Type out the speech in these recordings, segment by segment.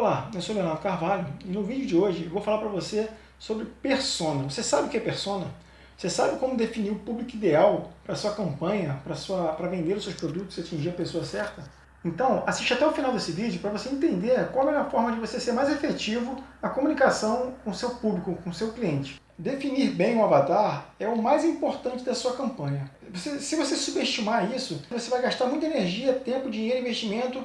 Olá, eu sou Leonardo Carvalho e no vídeo de hoje eu vou falar para você sobre persona. Você sabe o que é persona? Você sabe como definir o público ideal para sua campanha, para vender os seus produtos e atingir a pessoa certa? Então, assiste até o final desse vídeo para você entender qual é a forma de você ser mais efetivo na comunicação com seu público, com seu cliente. Definir bem o avatar é o mais importante da sua campanha. Você, se você subestimar isso, você vai gastar muita energia, tempo, dinheiro, investimento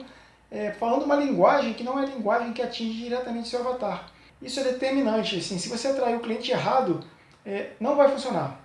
é, falando uma linguagem que não é a linguagem que atinge diretamente seu avatar. Isso é determinante. Assim, se você atrair o cliente errado, é, não vai funcionar.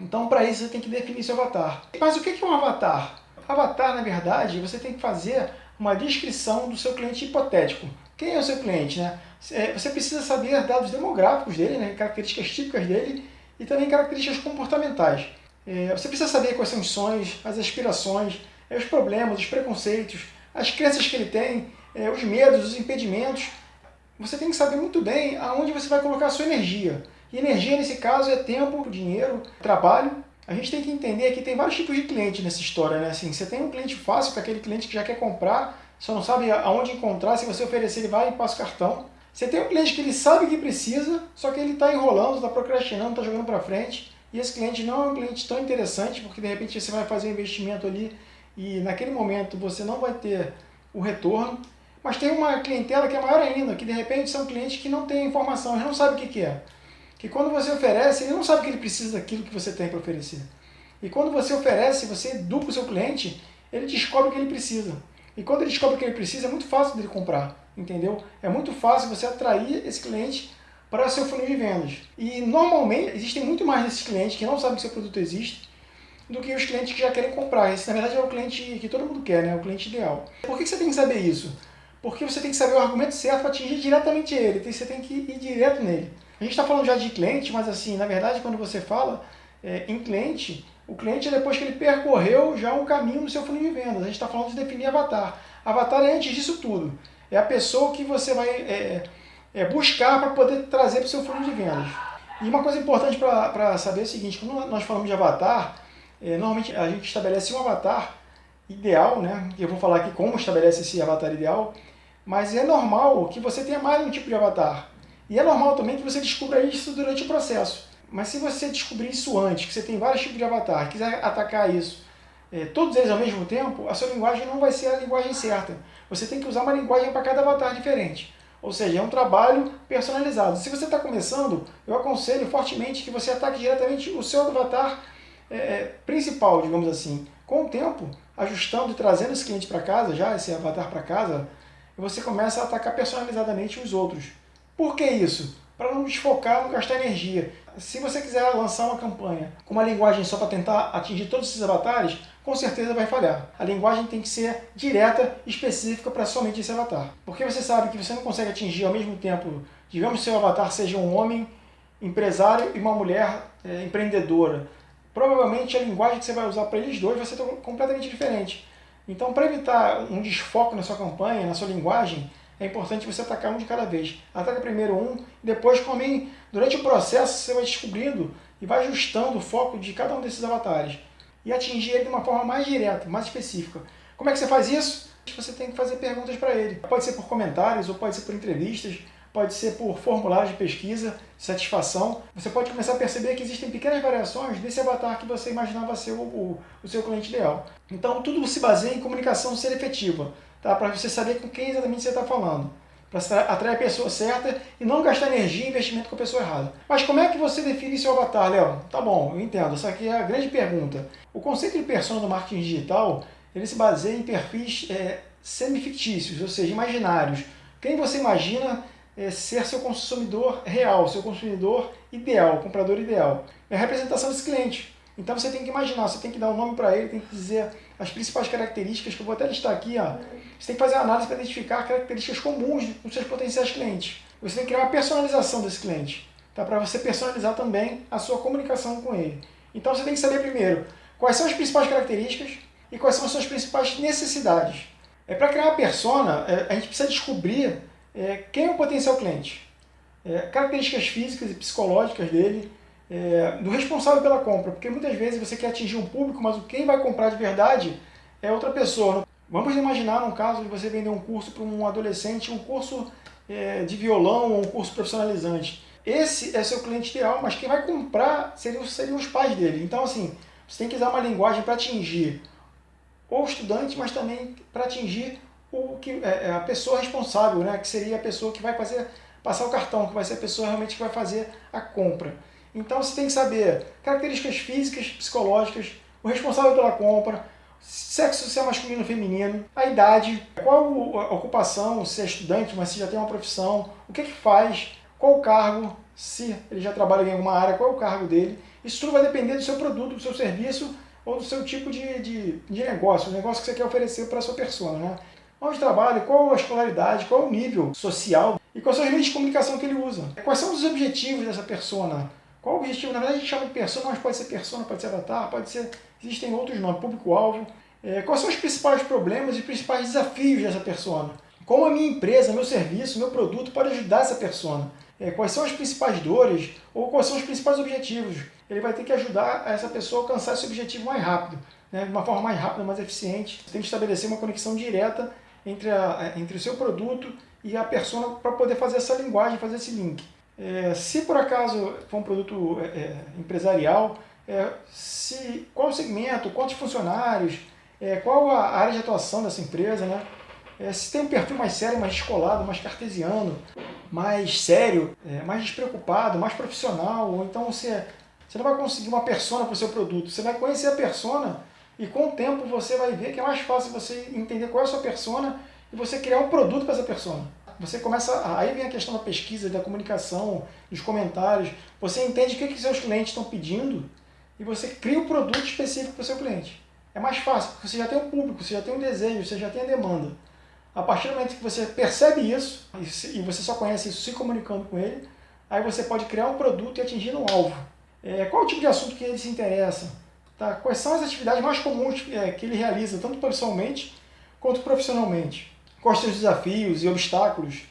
Então, para isso, você tem que definir seu avatar. Mas o que é um avatar? Avatar, na verdade, você tem que fazer uma descrição do seu cliente hipotético. Quem é o seu cliente? Né? É, você precisa saber dados demográficos dele, né? características típicas dele e também características comportamentais. É, você precisa saber quais são os sonhos, as aspirações, os problemas, os preconceitos, as crenças que ele tem, é, os medos, os impedimentos. Você tem que saber muito bem aonde você vai colocar a sua energia. E energia, nesse caso, é tempo, dinheiro, trabalho. A gente tem que entender que tem vários tipos de cliente nessa história. Né? Assim, você tem um cliente fácil, que é aquele cliente que já quer comprar, só não sabe aonde encontrar, se você oferecer ele vai e passa o cartão. Você tem um cliente que ele sabe que precisa, só que ele está enrolando, está procrastinando, está jogando para frente. E esse cliente não é um cliente tão interessante, porque de repente você vai fazer um investimento ali e naquele momento você não vai ter o retorno. Mas tem uma clientela que é maior ainda, que de repente são clientes que não têm informação, eles não sabem o que, é. Que quando você oferece, ele não sabe que ele precisa daquilo que você tem para oferecer. E quando você oferece, você educa o seu cliente, ele descobre o que ele precisa. E quando ele descobre o que ele precisa, é muito fácil dele comprar, entendeu? É muito fácil você atrair esse cliente para o seu funil de vendas. E normalmente existem muito mais desses clientes que não sabem que seu produto existe, do que os clientes que já querem comprar. Esse, na verdade, é o cliente que todo mundo quer, né? o cliente ideal. Por que você tem que saber isso? Porque você tem que saber o argumento certo para atingir diretamente ele, você tem que ir direto nele. A gente está falando já de cliente, mas assim, na verdade, quando você fala é, em cliente, o cliente é depois que ele percorreu já um caminho no seu funil de vendas. A gente está falando de definir avatar. Avatar é antes disso tudo. É a pessoa que você vai é, é, buscar para poder trazer para o seu funil de vendas. E uma coisa importante para saber é o seguinte, quando nós falamos de avatar, normalmente a gente estabelece um avatar ideal, né? Eu vou falar aqui como estabelece esse avatar ideal, mas é normal que você tenha mais um tipo de avatar. E é normal também que você descubra isso durante o processo. Mas se você descobrir isso antes, que você tem vários tipos de avatar, quiser atacar isso, é, todos eles ao mesmo tempo, a sua linguagem não vai ser a linguagem certa. Você tem que usar uma linguagem para cada avatar diferente. Ou seja, é um trabalho personalizado. Se você está começando, eu aconselho fortemente que você ataque diretamente o seu avatar é, é, principal, digamos assim. Com o tempo, ajustando e trazendo esse cliente para casa, já esse avatar para casa, você começa a atacar personalizadamente os outros. Por que isso? Para não desfocar, não gastar energia. Se você quiser lançar uma campanha com uma linguagem só para tentar atingir todos esses avatares, com certeza vai falhar. A linguagem tem que ser direta, específica para somente esse avatar. Porque você sabe que você não consegue atingir ao mesmo tempo, digamos que seu avatar seja um homem empresário e uma mulher é, empreendedora provavelmente a linguagem que você vai usar para eles dois vai ser completamente diferente. Então, para evitar um desfoque na sua campanha, na sua linguagem, é importante você atacar um de cada vez. Ataca primeiro um, depois, também, durante o processo, você vai descobrindo e vai ajustando o foco de cada um desses avatares. E atingir ele de uma forma mais direta, mais específica. Como é que você faz isso? Você tem que fazer perguntas para ele. Pode ser por comentários ou pode ser por entrevistas pode ser por formulários de pesquisa, satisfação. Você pode começar a perceber que existem pequenas variações desse avatar que você imaginava ser o, o, o seu cliente ideal. Então tudo se baseia em comunicação ser efetiva, tá? para você saber com quem exatamente você está falando. Para atrair a pessoa certa e não gastar energia e investimento com a pessoa errada. Mas como é que você define seu avatar, Léo? Tá bom, eu entendo. Essa aqui é a grande pergunta. O conceito de persona do marketing digital, ele se baseia em perfis é, semi-fictícios, ou seja, imaginários. Quem você imagina é, ser seu consumidor real, seu consumidor ideal, comprador ideal. É a representação desse cliente. Então você tem que imaginar, você tem que dar um nome para ele, tem que dizer as principais características, que eu vou até listar aqui. Ó. Você tem que fazer uma análise para identificar características comuns dos seus potenciais clientes. Você tem que criar uma personalização desse cliente, tá? para você personalizar também a sua comunicação com ele. Então você tem que saber primeiro quais são as principais características e quais são as suas principais necessidades. É para criar uma persona, é, a gente precisa descobrir é, quem é o potencial cliente? É, características físicas e psicológicas dele, é, do responsável pela compra, porque muitas vezes você quer atingir um público, mas quem vai comprar de verdade é outra pessoa. Vamos imaginar um caso de você vender um curso para um adolescente, um curso é, de violão ou um curso profissionalizante. Esse é seu cliente ideal, mas quem vai comprar seriam, seriam os pais dele. Então, assim, você tem que usar uma linguagem para atingir o estudante, mas também para atingir o que, é, é, a pessoa responsável, né? que seria a pessoa que vai fazer, passar o cartão, que vai ser a pessoa realmente que vai fazer a compra. Então você tem que saber características físicas, psicológicas, o responsável pela compra, sexo se é masculino ou feminino, a idade, qual a ocupação, se é estudante, mas se já tem uma profissão, o que, que faz, qual o cargo, se ele já trabalha em alguma área, qual é o cargo dele. Isso tudo vai depender do seu produto, do seu serviço ou do seu tipo de, de, de negócio, o negócio que você quer oferecer para a sua pessoa. Né? Onde trabalha, qual a escolaridade, qual o nível social e quais são os meios de comunicação que ele usa. Quais são os objetivos dessa persona? Qual o objetivo? Na verdade a gente chama de persona, mas pode ser persona, pode ser avatar, pode ser... Existem outros nomes, público-alvo. É, quais são os principais problemas e principais desafios dessa persona? Como a minha empresa, meu serviço, meu produto pode ajudar essa persona? É, quais são as principais dores ou quais são os principais objetivos? Ele vai ter que ajudar essa pessoa a alcançar esse objetivo mais rápido, né? de uma forma mais rápida, mais eficiente. Você tem que estabelecer uma conexão direta entre, a, entre o seu produto e a persona para poder fazer essa linguagem, fazer esse link. É, se por acaso for um produto é, é empresarial, é, se, qual o segmento, quantos funcionários, é, qual a área de atuação dessa empresa, né? É, se tem um perfil mais sério, mais descolado, mais cartesiano, mais sério, mais despreocupado, mais profissional, ou então você, você não vai conseguir uma persona para o seu produto, você vai conhecer a persona e com o tempo você vai ver que é mais fácil você entender qual é a sua persona e você criar um produto para essa persona. Você começa, aí vem a questão da pesquisa, da comunicação, dos comentários, você entende o que, que seus clientes estão pedindo e você cria um produto específico para o seu cliente. É mais fácil, porque você já tem um público, você já tem um desejo, você já tem a demanda. A partir do momento que você percebe isso, e você só conhece isso se comunicando com ele, aí você pode criar um produto e atingir um alvo. É, qual o tipo de assunto que ele se interessa? Tá? Quais são as atividades mais comuns é, que ele realiza, tanto pessoalmente quanto profissionalmente? Quais são os desafios e obstáculos?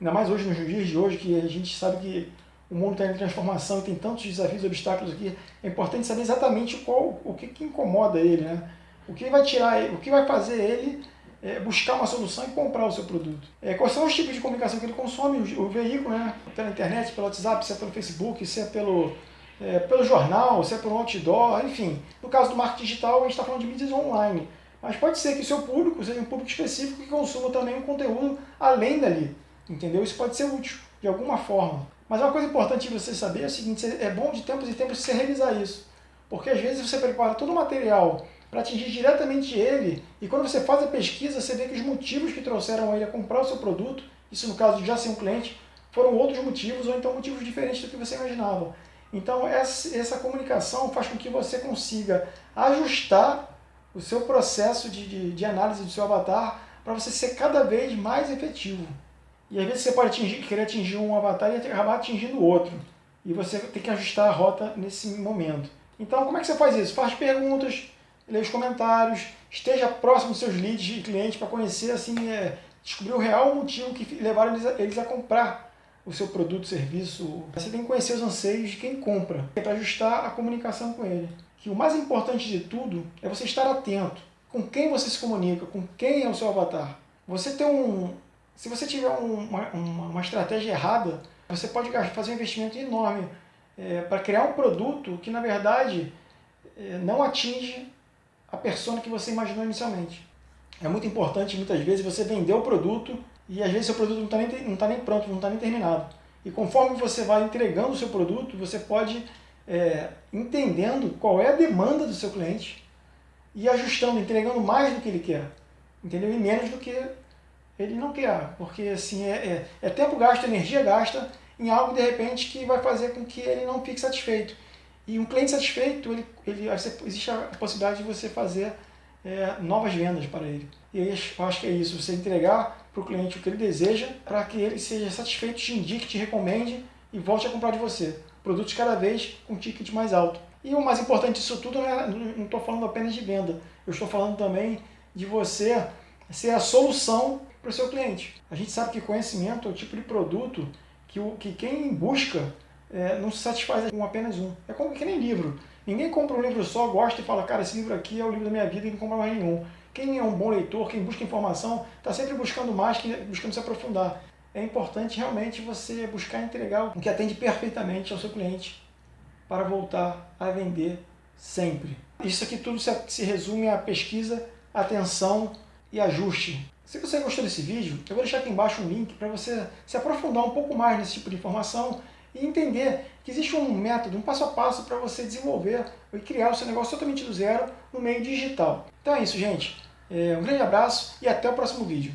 Ainda mais hoje, nos dias de hoje, que a gente sabe que o mundo está em transformação e tem tantos desafios e obstáculos aqui, é importante saber exatamente qual, o que, que incomoda ele, né? O que vai tirar o que vai fazer ele é, buscar uma solução e comprar o seu produto. É, quais são os tipos de comunicação que ele consome, o, o, veículo, né? Pela internet, pelo WhatsApp, se é pelo Facebook, se é pelo, é, pelo jornal, se é pelo outdoor, enfim. No caso do marketing digital, a gente está falando de mídias online. Mas pode ser que o seu público seja um público específico que consuma também um conteúdo além dali. Entendeu? Isso pode ser útil, de alguma forma. Mas uma coisa importante de você saber é o seguinte, é bom de tempos em tempos você revisar isso. Porque às vezes você prepara todo o material para atingir diretamente ele, e quando você faz a pesquisa, você vê que os motivos que trouxeram ele a comprar o seu produto, isso no caso de já ser um cliente, foram outros motivos, ou então motivos diferentes do que você imaginava. Então essa, comunicação faz com que você consiga ajustar o seu processo de, de, de análise do seu avatar para você ser cada vez mais efetivo. E às vezes você pode atingir, querer atingir um avatar e acabar atingindo outro. E você tem que ajustar a rota nesse momento. Então como é que você faz isso? Faz perguntas, leia os comentários, esteja próximo dos seus leads e clientes para conhecer, assim, é, descobrir o real motivo que levaram eles a, eles a comprar o seu produto, serviço. Você tem que conhecer os anseios de quem compra, para ajustar a comunicação com ele. Que o mais importante de tudo é você estar atento com quem você se comunica, com quem é o seu avatar. Você tem um, se você tiver uma, uma, uma estratégia errada, você pode fazer um investimento enorme é, para criar um produto que, na verdade, é, não atinge a persona que você imaginou inicialmente. É muito importante, muitas vezes, você vender o produto e às vezes seu produto não está nem, não tá nem pronto, não está nem terminado. E conforme você vai entregando o seu produto, você pode é, entendendo qual é a demanda do seu cliente e ajustando, entregando mais do que ele quer, entendeu? E menos do que ele não quer, porque assim, é, é, é tempo gasto, energia gasta em algo de repente que vai fazer com que ele não fique satisfeito. E um cliente satisfeito, ele, ele, existe a possibilidade de você fazer é, novas vendas para ele. E eu acho que é isso, você entregar para o cliente o que ele deseja, para que ele seja satisfeito, te indique, te recomende e volte a comprar de você. Produtos cada vez com ticket mais alto. E o mais importante disso tudo, é, não estou falando apenas de venda, eu estou falando também de você ser a solução para o seu cliente. A gente sabe que conhecimento é o tipo de produto que, o, que quem busca é, não se satisfaz com apenas um. É como que nem livro. Ninguém compra um livro só, gosta e fala, cara, esse livro aqui é o livro da minha vida e não compra mais nenhum. Quem é um bom leitor, quem busca informação, está sempre buscando mais, buscando se aprofundar. É importante realmente você buscar entregar o que atende perfeitamente ao seu cliente para voltar a vender sempre. Isso aqui tudo se resume a pesquisa, atenção e ajuste. Se você gostou desse vídeo, eu vou deixar aqui embaixo um link para você se aprofundar um pouco mais nesse tipo de informação e entender que existe um método, um passo a passo para você desenvolver e criar o seu negócio totalmente do zero no meio digital. Então é isso, gente. É, um grande abraço e até o próximo vídeo.